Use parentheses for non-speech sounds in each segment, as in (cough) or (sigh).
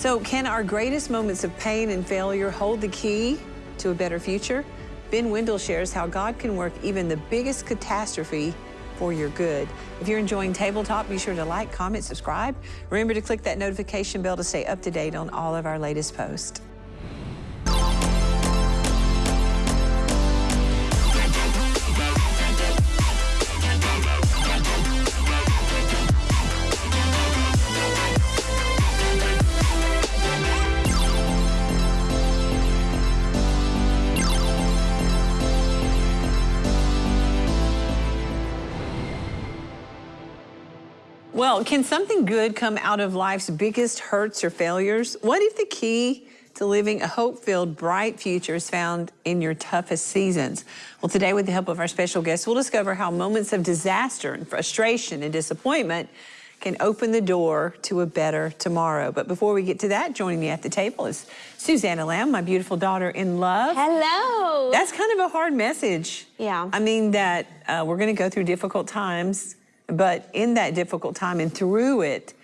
So, can our greatest moments of pain and failure hold the key to a better future? Ben Windle shares how God can work even the biggest catastrophe for your good. If you're enjoying Table Talk, be sure to like, comment, subscribe. Remember to click that notification bell to stay up to date on all of our latest posts. Can something good come out of life's biggest hurts or failures? What if the key to living a hope-filled, bright future is found in your toughest seasons? Well, today, with the help of our special guest, we'll discover how moments of disaster and frustration and disappointment can open the door to a better tomorrow. But before we get to that, joining me at the table is Susanna Lamb, my beautiful daughter in love. Hello. That's kind of a hard message. Yeah. I mean that uh, we're going to go through difficult times but in that difficult time and through it,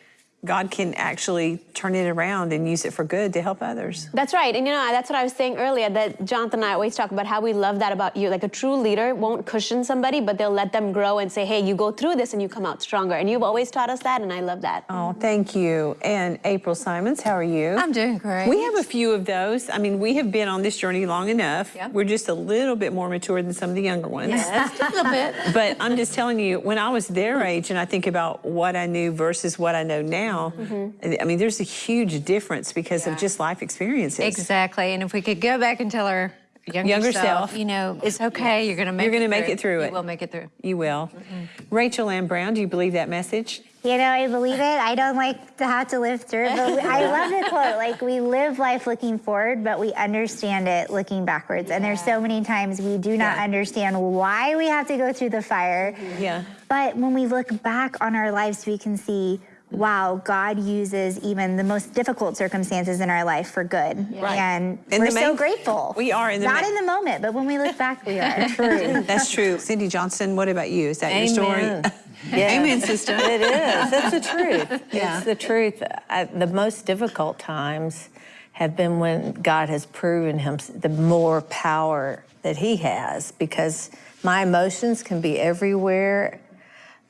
God can actually turn it around and use it for good to help others. That's right. And you know, that's what I was saying earlier that Jonathan and I always talk about how we love that about you. Like a true leader won't cushion somebody, but they'll let them grow and say, hey, you go through this and you come out stronger. And you've always taught us that, and I love that. Oh, thank you. And April Simons, how are you? I'm doing great. We have a few of those. I mean, we have been on this journey long enough. Yep. We're just a little bit more mature than some of the younger ones. Yes, a little bit. But I'm just telling you, when I was their age and I think about what I knew versus what I know now, Mm-hmm. I mean, there's a huge difference because Yeah. of just life experiences. Exactly. And if we could go back and tell our younger, Younger self, self. you know, it's okay. You're going to make You're it gonna make through. it through You it. will make it through. You will. Mm-hmm. Rachel Ann Brown, do you believe that message? You know, I believe it. I don't like to have to live through it, but I love the quote. Like, we live life looking forward, but we understand it looking backwards. And there's so many times we do not Yeah. understand why we have to go through the fire. Yeah. But when we look back on our lives, we can see, wow, God uses even the most difficult circumstances in our life for good. Right. And In we're so grateful. We are in the Not in the moment, but when we look back, we are. (laughs) True. (laughs) That's true. Cindy Johnson, what about you? Is that your story? Amen. Yeah. (laughs) Amen, sister. It is. It's the truth. Yeah. It's the truth. I, the most difficult times have been when God has proven him the more power that he has because my emotions can be everywhere.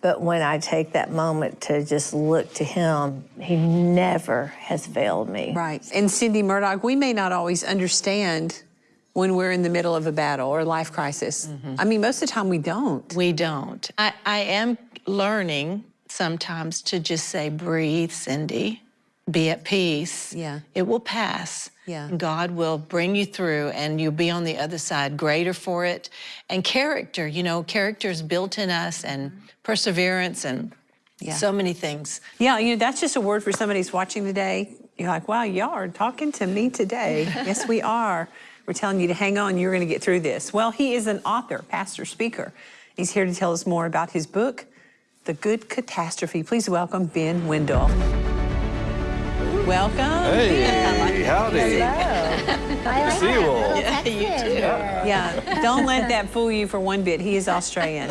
But when I take that moment to just look to him, he never has failed me. Right. And Cindy Murdoch, we may not always understand when we're in the middle of a battle or a life crisis. Mm-hmm. I mean, most of the time we don't. We don't. I, I am learning sometimes to just say, breathe, Cindy, be at peace. Yeah. It will pass. Yeah. God will bring you through and you'll be on the other side greater for it. And character, you know, character is built in us and mm-hmm. Perseverance and Yeah. so many things. Yeah, you know, that's just a word for somebody who's watching today. You're like, wow, y'all are talking to me today. (laughs) yes, we are. We're telling you to hang on, you're going to get through this. Well, he is an author, pastor, speaker. He's here to tell us more about his book, The Good Catastrophe. Please welcome Ben Windle. Welcome. Hey, howdy. Hello. I like see you all. little Texan. Yeah, don't let that fool you for one bit. He is Australian.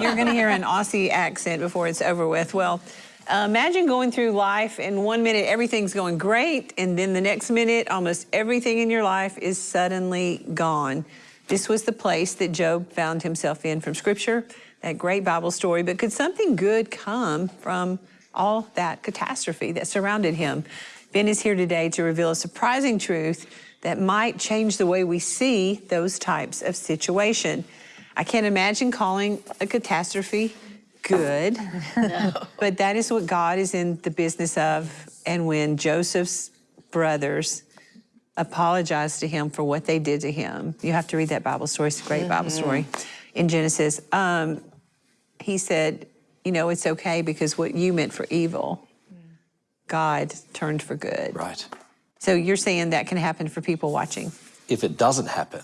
You're going to hear an Aussie accent before it's over with. Well, uh, imagine going through life and one minute everything's going great, and then the next minute almost everything in your life is suddenly gone. This was the place that Job found himself in from Scripture, that great Bible story. But could something good come from all that catastrophe that surrounded him? Ben is here today to reveal a surprising truth that might change the way we see those types of situation. I can't imagine calling a catastrophe good, (laughs) but that is what God is in the business of. And when Joseph's brothers apologized to him for what they did to him, you have to read that Bible story. It's a great Bible story in Genesis. Um, he said, You know, it's okay because what you meant for evil, God turned for good. Right. So you're saying that can happen for people watching? If it doesn't happen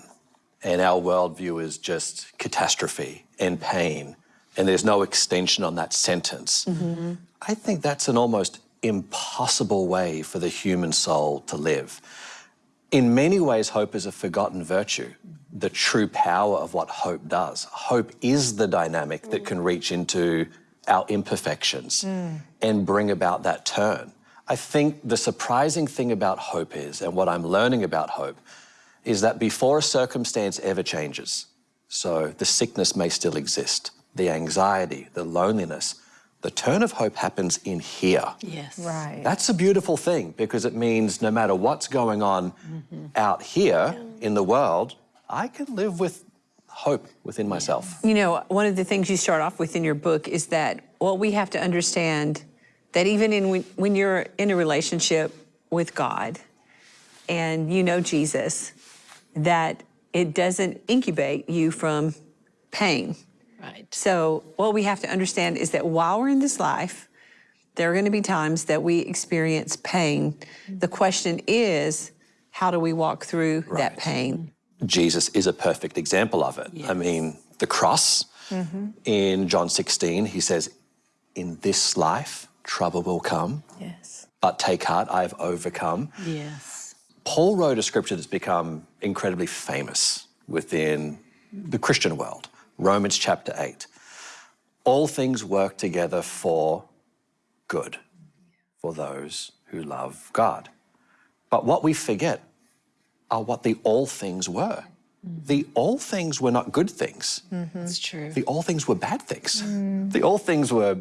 and our worldview is just catastrophe and pain, and there's no extension on that sentence, mm-hmm. I think that's an almost impossible way for the human soul to live. In many ways, hope is a forgotten virtue, the true power of what hope does. Hope is the dynamic that mm. can reach into our imperfections mm. and bring about that turn. I think the surprising thing about hope is, and what I'm learning about hope, is that before a circumstance ever changes, so the sickness may still exist, the anxiety, the loneliness, the turn of hope happens in here. Yes. Right. That's a beautiful thing because it means no matter what's going on mm-hmm. out here in the world, I can live with hope within myself. You know, one of the things you start off with in your book is that, what we have to understand that even in when, when you're in a relationship with God and you know Jesus, that it doesn't incubate you from pain. Right. So, what we have to understand is that while we're in this life, there are going to be times that we experience pain. The question is, how do we walk through that pain? Jesus is a perfect example of it. I mean, the cross mm-hmm. in John 16, he says, In this life, trouble will come, Yes. but take heart, I have overcome. Yes. Paul wrote a scripture that's become incredibly famous within the Christian world Romans chapter 8. All things work together for good for those who love God. But what we forget are what the all things were. Mm. The all things were not good things. Mm-hmm. It's true. The all things were bad things. Mm. The all things were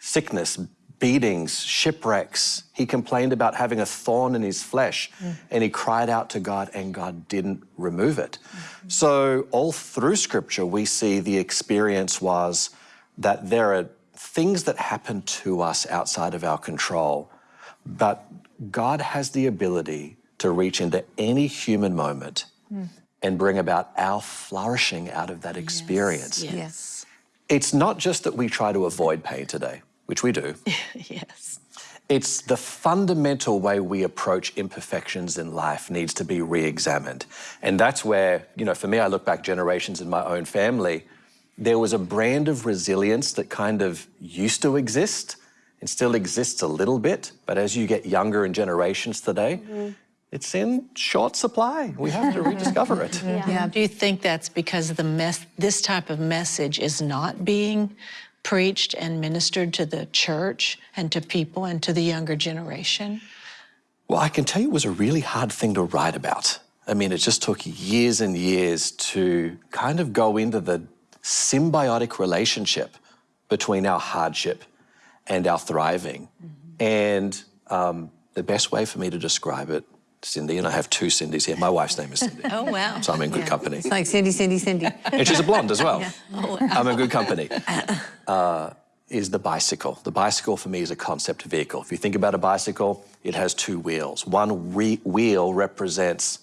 sickness, beatings, shipwrecks. He complained about having a thorn in his flesh mm. and he cried out to God and God didn't remove it. Mm-hmm. So, all through scripture, we see the experience was that there are things that happen to us outside of our control, but God has the ability to reach into any human moment mm. and bring about our flourishing out of that experience. Yes. It's not just that we try to avoid pain today, which we do. (laughs) Yes. It's the fundamental way we approach imperfections in life needs to be re-examined. And that's where, you know, for me, I look back generations in my own family, there was a brand of resilience that kind of used to exist and still exists a little bit. But as you get younger in generations today, mm-hmm. it's in short supply. We have to rediscover it. (laughs) Yeah. Do you think that's because the mess, this type of message is not being preached and ministered to the church and to people and to the younger generation? Well, I can tell you it was a really hard thing to write about. I mean, it just took years and years to kind of go into the symbiotic relationship between our hardship and our thriving. And um, the best way for me to describe it, Cindy, and I have two Cindys here. My wife's name is Cindy, (laughs) Oh, wow. so I'm in good company. It's like Cindy, Cindy, Cindy. And she's a blonde as well. (laughs) Oh wow! I'm in good company. Uh, is the bicycle. The bicycle for me is a concept vehicle. If you think about a bicycle, it has two wheels. One re- wheel represents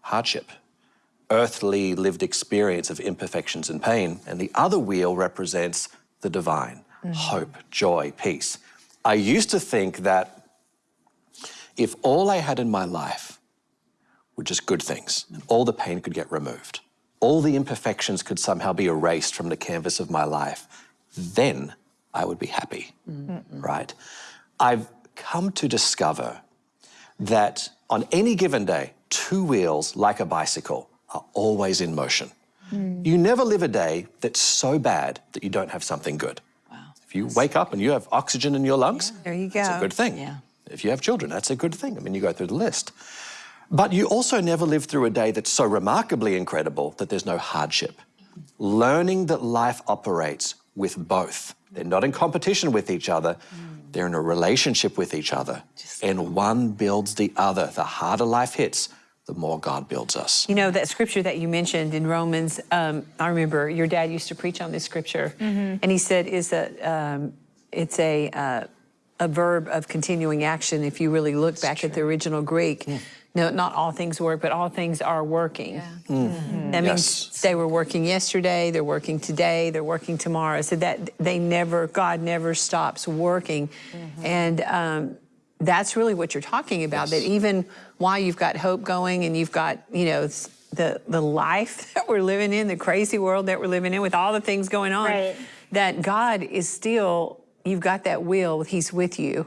hardship, earthly lived experience of imperfections and pain, and the other wheel represents the divine, hope, joy, peace. I used to think that if all I had in my life were just good things, and all the pain could get removed, all the imperfections could somehow be erased from the canvas of my life, then I would be happy, right? I've come to discover that on any given day, two wheels, like a bicycle, are always in motion. Mm. You never live a day that's so bad that you don't have something good. If you wake up and you have oxygen in your lungs, There you it's a good thing. Yeah. If you have children, that's a good thing. I mean, you go through the list. But you also never live through a day that's so remarkably incredible that there's no hardship. Learning that life operates with both. They're not in competition with each other, they're in a relationship with each other. And one builds the other. The harder life hits, the more God builds us. You know, that scripture that you mentioned in Romans, um, I remember your dad used to preach on this scripture, and he said is a, um, it's a, uh, a verb of continuing action if you really look back at the original Greek. Hmm. No, not all things work, but all things are working. Hmm. Hmm. That means Yes. they were working yesterday, they're working today, they're working tomorrow. So that they never, God never stops working. Mm-hmm. And um, that's really what you're talking about, that even while you've got hope going and you've got, you know, the, the life (laughs) that we're living in, the crazy world that we're living in with all the things going on, Right. that God is still, you've got that will, He's with you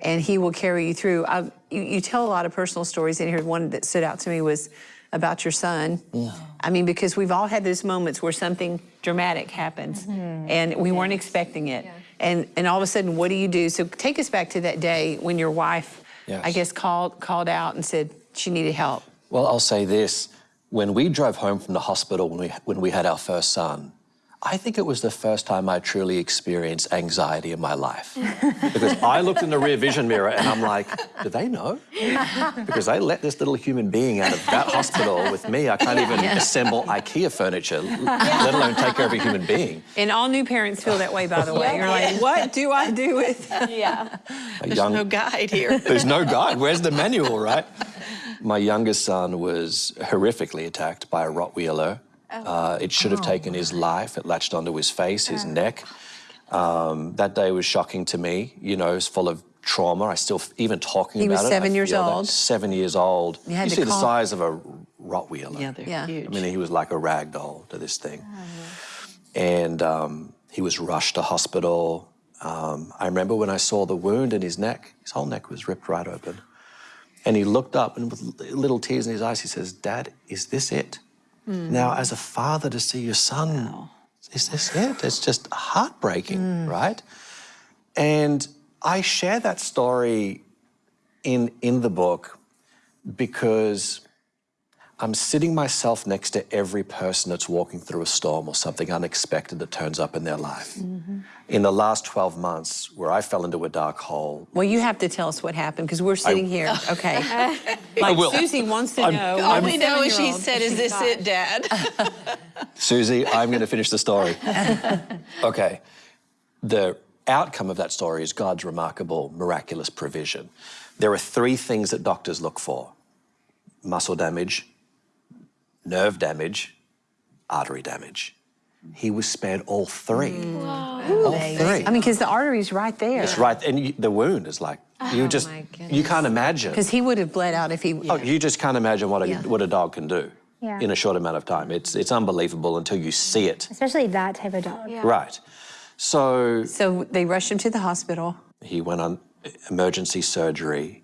and He will carry you through. I, you, you tell a lot of personal stories in here. One that stood out to me was about your son. Yeah. I mean, because we've all had those moments where something dramatic happens mm-hmm. and we weren't expecting it. and and all of a sudden, what do you do? So take us back to that day when your wife, Yes. I guess, called called out and said she needed help. Well, I'll say this. When we drove home from the hospital when we, when we had our first son, I think it was the first time I truly experienced anxiety in my life. (laughs) because I looked in the rear vision mirror and I'm like, do they know? Because they let this little human being out of that hospital with me. I can't even assemble IKEA furniture, (laughs) let alone take care of a human being. And all new parents feel that way, by the way. You're like, what do I do with? (laughs) Yeah. A There's young- no guide here. There's no guide. Where's the manual, right? My youngest son was horrifically attacked by a Rottweiler. Uh, it should have taken his life. It latched onto his face, his neck. Um, that day was shocking to me. You know, it's full of trauma. I still, even talking He about was it. I seven years old. Seven years old. You had to see the size of a Rottweiler. Yeah, they're Yeah. huge. I mean, he was like a rag doll to this thing. And um, he was rushed to hospital. Um, I remember when I saw the wound in his neck, his whole neck was ripped right open. And he looked up and with little tears in his eyes, he says, Dad, is this it? Mm. Now, as a father, to see your son, oh. is this it? It's just heartbreaking, mm. right? And I share that story in, in the book because I'm sitting myself next to every person that's walking through a storm or something unexpected that turns up in their life. Mm-hmm. In the last 12 months, where I fell into a dark hole, Well, you have to tell us what happened because we're sitting here. (laughs) Okay. (laughs) Like will. Susie wants to I'm- know. All I'm we know is she said, is this it, Dad? (laughs) Susie, I'm going to finish the story. okay. The outcome of that story is God's remarkable, miraculous provision. There are three things that doctors look for muscle damage, nerve damage, artery damage. He was spared all three. All three. I mean, because the artery's right there. It's right, and you, the wound is like oh you just you can't imagine. Because he would have bled out if he. Oh, you just can't imagine what a Yeah. what a dog can do Yeah. in a short amount of time. It's it's unbelievable until you see it. Especially that type of dog. Right. So So they rushed him to the hospital. he went on emergency surgery.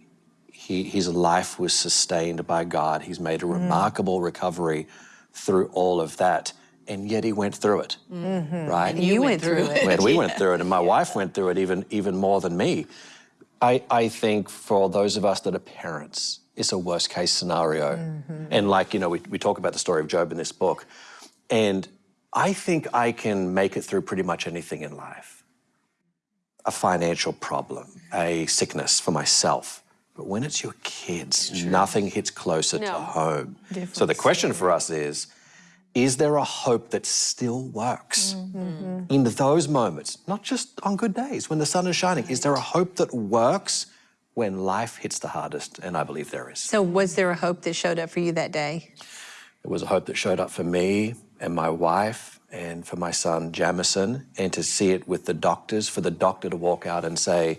He, his life was sustained by God. He's made a mm. remarkable recovery through all of that, and yet he went through it. Mm-hmm. Right. You, went through it. when we went (laughs) through it, and my wife went through it even even more than me. I, I think for those of us that are parents, it's a worst case scenario. Mm-hmm. And like, you know, we, we talk about the story of Job in this book. And I think I can make it through pretty much anything in life. A financial problem, a sickness for myself. But when it's your kids, nothing hits closer to home. So the question for us is, is there a hope that still works mm-hmm. in those moments, not just on good days when the sun is shining? Is there a hope that works when life hits the hardest? And I believe there is. So was there a hope that showed up for you that day? It was a hope that showed up for me and my wife and for my son Jamison, and to see it with the doctors, for the doctor to walk out and say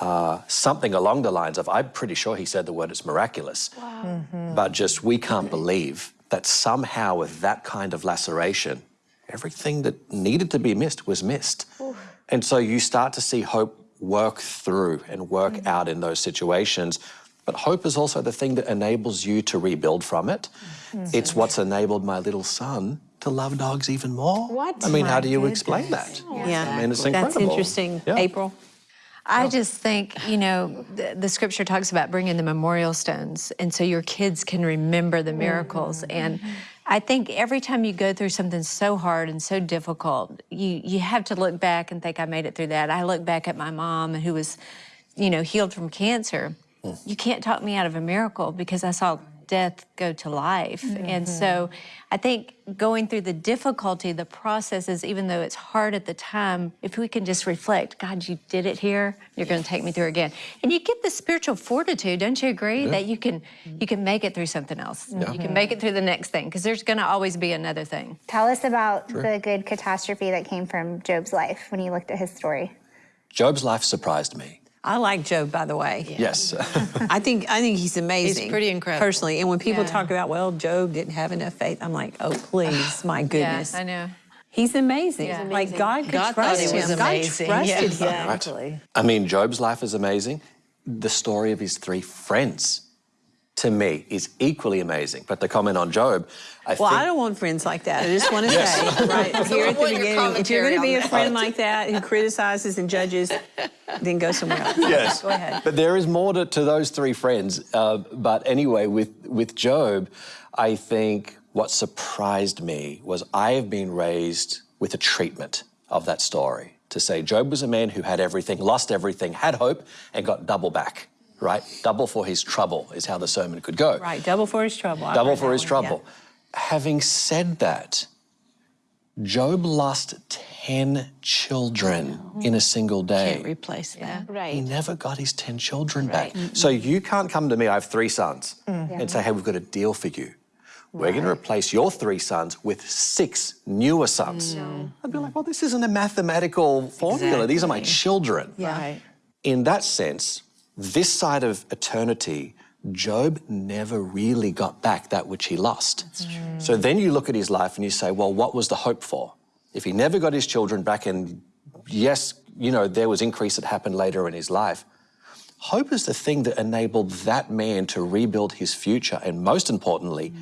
uh, something along the lines of, I'm pretty sure he said the word, it's miraculous. Mm-hmm. But just, we can't believe that somehow with that kind of laceration, everything that needed to be missed was missed. And so you start to see hope work through and work mm. out in those situations. But hope is also the thing that enables you to rebuild from it. Mm-hmm. Mm-hmm. It's what's enabled my little son to love dogs even more. What? I mean, how do you explain that? Yeah. I mean, it's incredible. That's interesting. Yeah. April? I just think, you know, the, the scripture talks about bringing the memorial stones, and so your kids can remember the miracles. Mm-hmm. And I think every time you go through something so hard and so difficult, you you have to look back and think, I made it through that. I look back at my mom who was, you know, healed from cancer. Mm. You can't talk me out of a miracle because I saw death go to life. And mm-hmm. so I think going through the difficulty, the processes, even though it's hard at the time, if we can just reflect, God, you did it here, you're going to take me through again. And you get the spiritual fortitude, don't you agree, that you can mm-hmm. you can make it through something else. You can make it through the next thing because there's going to always be another thing. Tell us about the good catastrophe that came from Job's life when you looked at his story. Job's life surprised me. I like Job, by the way. Yes. (laughs) I think I think he's amazing. He's pretty incredible. Personally. And when people Yeah. talk about, well, Job didn't have enough faith, I'm like, oh, please, (sighs) my goodness. I know. He's amazing. Yeah. Like God could God trust he was him. amazing. God trusted Yeah. him. Exactly. I mean, Job's life is amazing. The story of his three friends to me is equally amazing. But the comment on Job, I Well, think I don't want friends like that. I just want to say right (laughs) here at the beginning, if you're going to be a on that. friend like that who criticizes and judges, then go somewhere else. yes. Go ahead. But there is more to, to those three friends. Uh, but anyway, with, with Job, I think what surprised me was I have been raised with a treatment of that story to say Job was a man who had everything, lost everything, had hope, and got double back, right? Double for his trouble is how the sermon could go. Right, double for his trouble. I've Double for his one, trouble. yeah. Having said that, Job lost 10 children in a single day. Can't replace that. He Right. never got his 10 children back. So you can't come to me, I have three sons, Mm. mm. and say, hey, we've got a deal for you. We're going to replace your three sons with six newer sons. No. I'd be like, well, this isn't a mathematical formula. These are my children. Right. In that sense, this side of eternity, Job never really got back that which he lost. So then you look at his life and you say, well, what was the hope for? If he never got his children back, and yes, you know, there was increase that happened later in his life, hope is the thing that enabled that man to rebuild his future and most importantly,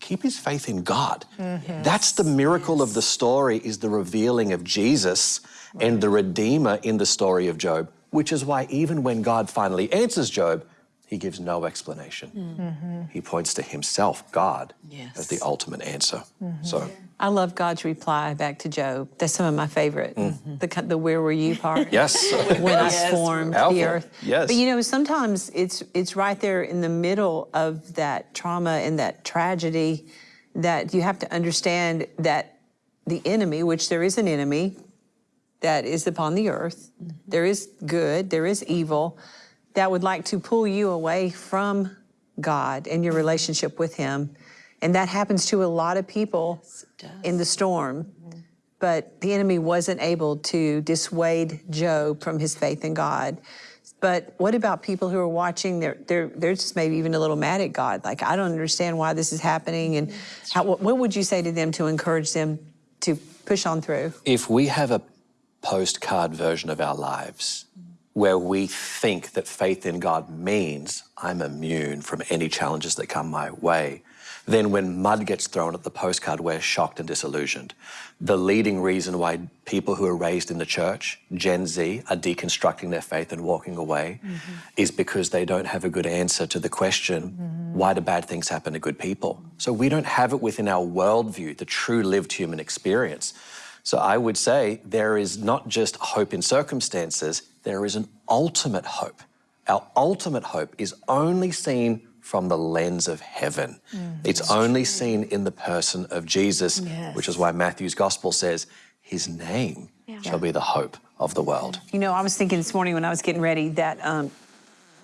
keep his faith in God. Mm-hmm. That's the miracle of the story is the revealing of Jesus and the Redeemer in the story of Job, which is why even when God finally answers Job, he gives no explanation. Mm-hmm. Mm-hmm. He points to himself, God, as the ultimate answer. Mm-hmm. So I love God's reply back to Job. That's some of my favorite. Mm. The, ki- the where were you part. yes, (laughs) when I formed Powerful. the earth. Yes. But you know, sometimes it's it's right there in the middle of that trauma and that tragedy that you have to understand that the enemy, which there is an enemy that is upon the earth, mm-hmm. there is good, there is evil, that would like to pull you away from God and your relationship with Him. And that happens to a lot of people in the storm mm-hmm. but the enemy wasn't able to dissuade Job from his faith in God. But what about people who are watching? They're, they're, they're just maybe even a little mad at God. Like, I don't understand why this is happening. And mm-hmm. how, what, what would you say to them to encourage them to push on through? if we have a postcard version of our lives where we think that faith in God means I'm immune from any challenges that come my way, then when mud gets thrown at the postcard, we're shocked and disillusioned. The leading reason why people who are raised in the church, Gen Z, are deconstructing their faith and walking away mm-hmm. is because they don't have a good answer to the question, mm-hmm. why do bad things happen to good people? So we don't have it within our worldview, the true lived human experience. So I would say there is not just hope in circumstances, there is an ultimate hope. Our ultimate hope is only seen from the lens of heaven. it's only seen in the person of Jesus, which is why Matthew's gospel says, His name shall be the hope of the world. You know, I was thinking this morning when I was getting ready that um,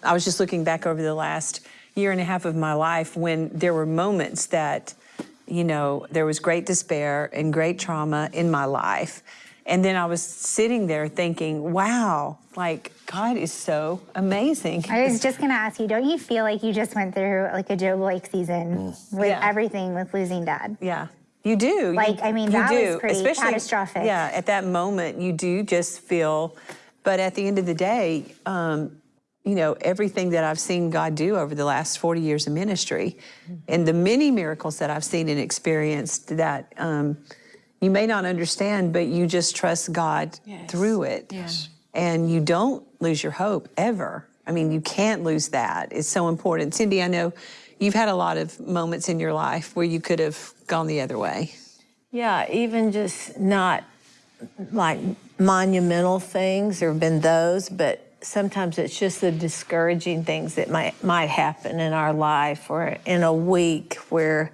I was just looking back over the last year and a half of my life when there were moments that, you know, there was great despair and great trauma in my life. And then I was sitting there thinking, wow, like God is so amazing. I was just gonna ask you, don't you feel like you just went through like a Job like season with Yeah. everything with losing dad? Yeah, you do. You- Like, I mean, you that was do. pretty Especially, catastrophic. Yeah, at that moment, you do just feel. But at the end of the day, um, you know, everything that I've seen God do over the last 40 years of ministry and the many miracles that I've seen and experienced that um, you may not understand, but you just trust God through it. And you don't lose your hope ever. I mean, you can't lose that. It's so important. Cindy, I know you've had a lot of moments in your life where you could have gone the other way. Yeah, even just not like monumental things. There have been those, but sometimes it's just the discouraging things that might might happen in our life or in a week where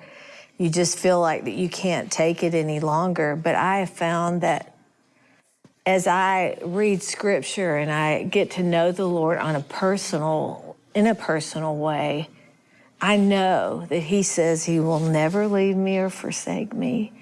you just feel like that you can't take it any longer. But I have found that as I read scripture and I get to know the Lord on a personal in a personal way, I know that He says He will never leave me or forsake me,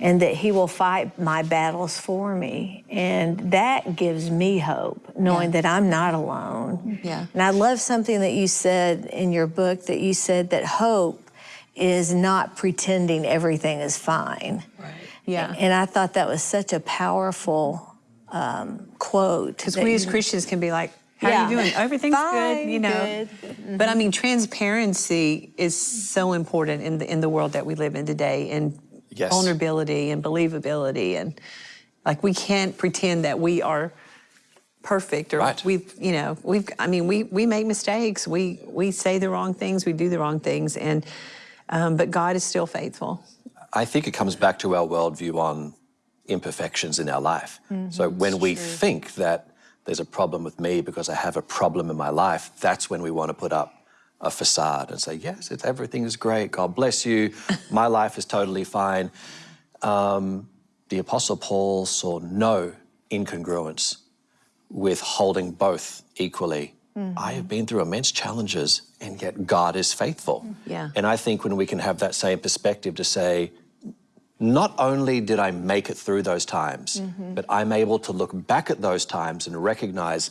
and that He will fight my battles for me. And that gives me hope, knowing that I'm not alone. Yeah. And I love something that you said in your book that you said that hope is not pretending everything is fine. Right. Yeah. And I thought that was such a powerful um, quote. Because we as Christians can be like, How are you doing? Everything's good, you know. good. But I mean, transparency is so important in the in the world that we live in today, and Yes. vulnerability and believability, and like we can't pretend that we are perfect or Right. we you know we've I mean we we make mistakes we we say the wrong things we do the wrong things and um, but God is still faithful I think it comes back to our worldview on imperfections in our life. so when we think that there's a problem with me because I have a problem in my life, that's when we want to put up a facade and say, yes, it's, everything is great. God bless you. my life is totally fine. Um, the Apostle Paul saw no incongruence with holding both equally. Mm-hmm. I have been through immense challenges, and yet God is faithful. Mm-hmm. Yeah. And I think when we can have that same perspective to say, not only did I make it through those times, mm-hmm. but I'm able to look back at those times and recognize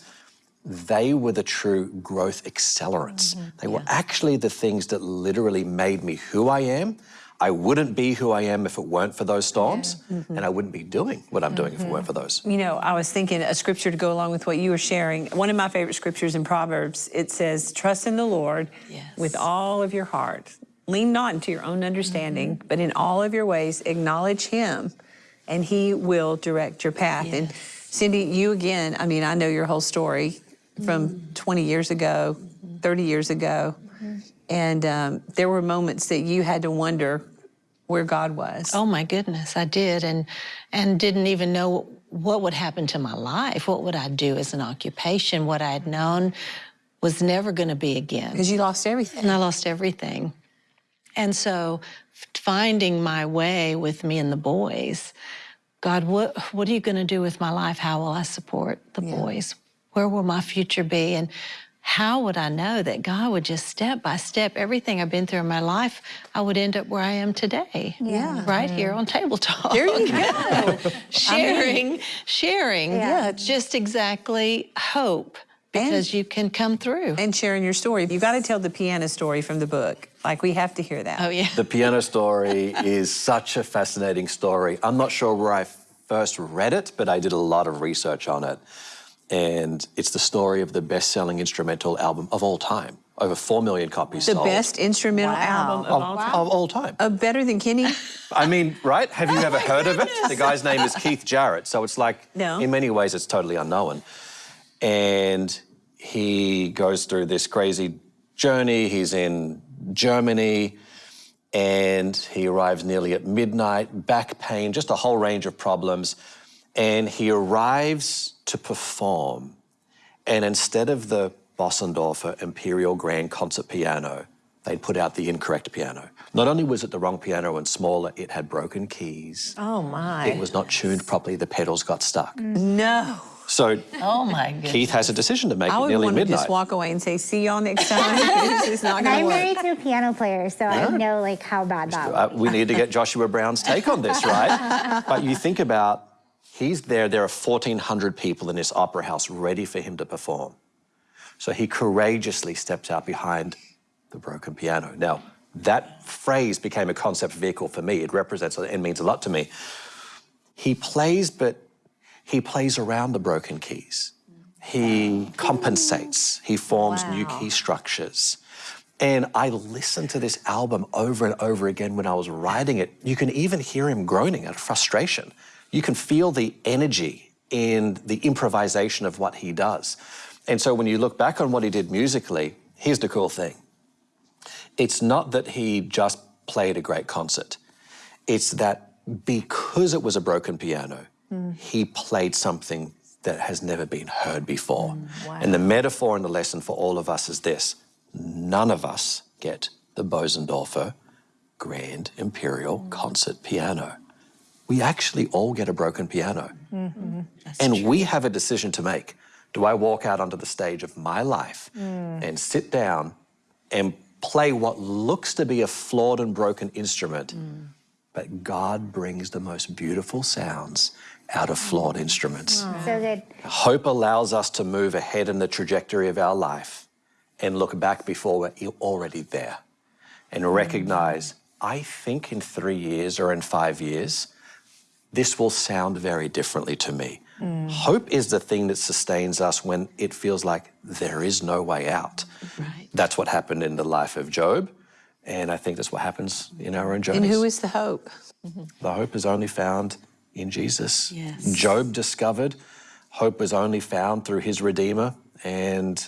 they were the true growth accelerants. Mm-hmm. They were actually the things that literally made me who I am. I wouldn't be who I am if it weren't for those storms, mm-hmm. and I wouldn't be doing what I'm doing if it weren't mm-hmm. for those. You know, I was thinking a scripture to go along with what you were sharing. One of my favorite scriptures in Proverbs, it says, Trust in the Lord Yes. with all of your heart. Lean not into your own understanding, but in all of your ways acknowledge Him, and He will direct your path. And Cindy, you again, I mean, I know your whole story from 20 years ago, 30 years ago, and um, there were moments that you had to wonder where God was. Oh my goodness, I did, and and didn't even know what would happen to my life. What would I do as an occupation? What I had known was never going to be again. Because you lost everything. and I lost everything. And so finding my way with me and the boys, God, what, what are you going to do with my life? How will I support the boys? Where will my future be? And how would I know that God would just step by step, everything I've been through in my life, I would end up where I am today. Yeah. Right here on Table Talk. There you go. (laughs) sharing, sharing. Yeah. Just exactly hope because you can come through. and sharing your story. You've got to tell the piano story from the book. Like we have to hear that. oh, yeah. The piano story is such a fascinating story. I'm not sure where I first read it, but I did a lot of research on it. And it's the story of the best selling instrumental album of all time. Over 4 million copies The sold. best instrumental album of of, all time. of all time. Uh, better than Kenny? (laughs) I mean, right? Have you ever heard of it? The guy's name is Keith Jarrett. So it's like, No. in many ways, it's totally unknown. And he goes through this crazy journey. He's in Germany and he arrives nearly at midnight, back pain, just a whole range of problems. And he arrives to perform. And instead of the Bosendorfer Imperial Grand Concert Piano, they'd put out the incorrect piano. Not only was it the wrong piano and smaller, it had broken keys. Oh my. It was not tuned properly, the pedals got stuck. No. So Oh, my goodness. (laughs) Keith has a decision to make I at would nearly want to midnight. just walk away and say, see y'all next time. (laughs) it's just not And going I'm work. married to a piano player, so I know like how bad that. Uh, we need to get Joshua Brown's take on this, right? (laughs) but you think about, he's there, there are 1,400 people in this opera house ready for him to perform. So he courageously steps out behind the broken piano. Now, that phrase became a concept vehicle for me. It represents and means a lot to me. He plays, but he plays around the broken keys. He compensates. He forms new key structures. And I listened to this album over and over again when I was writing it. You can even hear him groaning out of frustration. You can feel the energy in the improvisation of what he does. And so when you look back on what he did musically, here's the cool thing it's not that he just played a great concert, it's that because it was a broken piano, he played something that has never been heard before. Mm, and the metaphor and the lesson for all of us is this none of us get the Bosendorfer Grand Imperial Concert Piano. We actually all get a broken piano. and we have a decision to make. Do I walk out onto the stage of my life and sit down and play what looks to be a flawed and broken instrument, but God brings the most beautiful sounds out of flawed instruments? So good. Hope allows us to move ahead in the trajectory of our life and look back before we're already there and recognize, I think in three years or in five years, this will sound very differently to me. Mm. Hope is the thing that sustains us when it feels like there is no way out. Right. That's what happened in the life of Job, and I think that's what happens in our own journeys. And who is the hope? Mm-hmm. The hope is only found in Jesus. Yes. Job discovered hope was only found through his Redeemer. And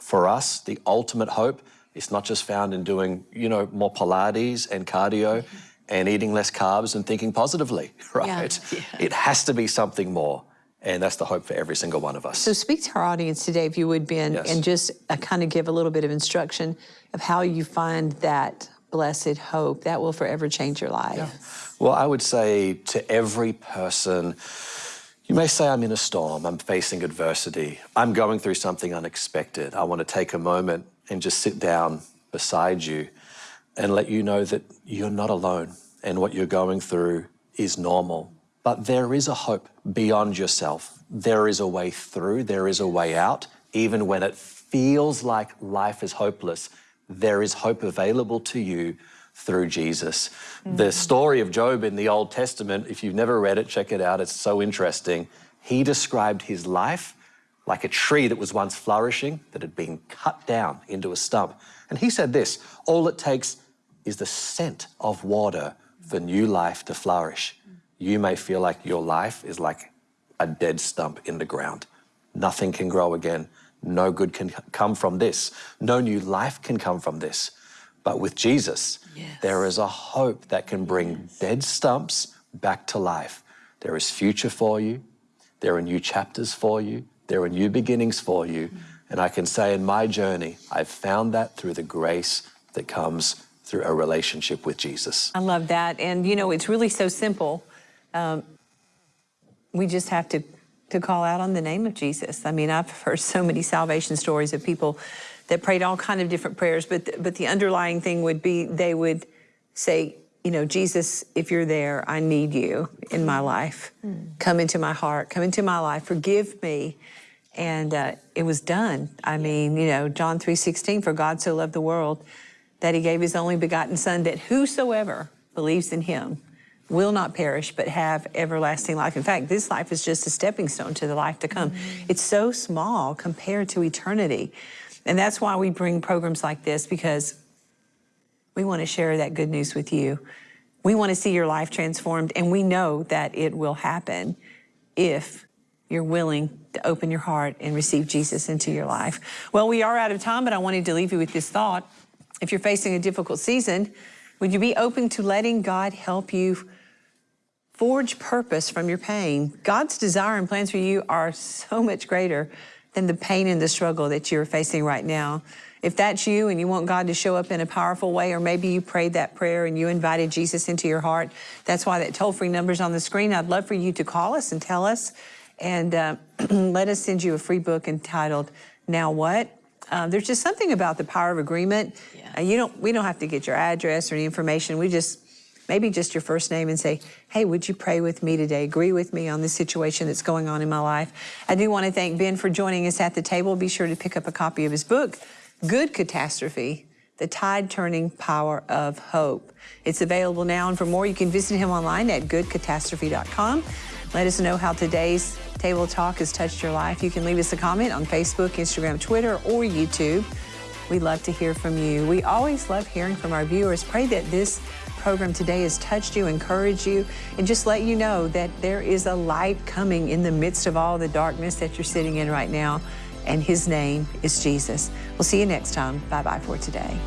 for us, the ultimate hope is not just found in doing, you know, more Pilates and cardio mm-hmm. And eating less carbs and thinking positively, (laughs) right? It has to be something more. And that's the hope for every single one of us. So speak to our audience today, if you would, Ben, Yes. and just uh, kind of give a little bit of instruction of how you find that blessed hope that will forever change your life. Well, I would say to every person, you may say, I'm in a storm, I'm facing adversity, I'm going through something unexpected. I want to take a moment and just sit down beside you and let you know that you're not alone and what you're going through is normal. But there is a hope beyond yourself. There is a way through, there is a way out, even when it feels like life is hopeless. There is hope available to you through Jesus. The mm. story of Job in the Old Testament, if you've never read it, check it out. It's so interesting. He described his life like a tree that was once flourishing that had been cut down into a stump. And he said this all it takes is the scent of water for new life to flourish. You may feel like your life is like a dead stump in the ground. Nothing can grow again. No good can come from this. No new life can come from this. But with Jesus, there is a hope that can bring dead stumps back to life. There is future for you. There are new chapters for you. There are new beginnings for you. And I can say in my journey, I've found that through the grace that comes through a relationship with Jesus. I love that. And you know, it's really so simple. Um, we just have to, to call out on the name of Jesus. I mean, I've heard so many salvation stories of people that prayed all kind of different prayers, but, th- but the underlying thing would be they would say, you know, Jesus, if you're there, I need you in my life. Come into my heart, come into my life, forgive me. And uh, it was done. I mean, you know, John 3.16, for God so loved the world that he gave his only begotten son that whosoever believes in him will not perish but have everlasting life. In fact, this life is just a stepping stone to the life to come. It's so small compared to eternity. And that's why we bring programs like this because we want to share that good news with you. We want to see your life transformed, and we know that it will happen if you're willing to open your heart and receive Jesus into your life. Well, we are out of time, but I wanted to leave you with this thought. If you're facing a difficult season, would you be open to letting God help you forge purpose from your pain? God's desire and plans for you are so much greater than the pain and the struggle that you're facing right now. If that's you and you want God to show up in a powerful way, or maybe you prayed that prayer and you invited Jesus into your heart, that's why that toll free number's on the screen. I'd love for you to call us and tell us, and uh, (clears throat) let us send you a free book entitled Now What? Uh, there's just something about the power of agreement. Uh, you don't, we don't have to get your address or any information. We just, maybe just your first name and say, hey, would you pray with me today? Agree with me on this situation that's going on in my life. I do want to thank Ben for joining us at the table. Be sure to pick up a copy of his book, Good Catastrophe, The Tide Turning Power of Hope. It's available now, and for more, you can visit him online at goodcatastrophe.com. Let us know how today's table talk has touched your life. You can leave us a comment on Facebook, Instagram, Twitter, or YouTube. We'd love to hear from you. We always love hearing from our viewers. Pray that this program today has touched you, encouraged you, and just let you know that there is a light coming in the midst of all the darkness that you're sitting in right now, and his name is Jesus. We'll see you next time. Bye bye for today.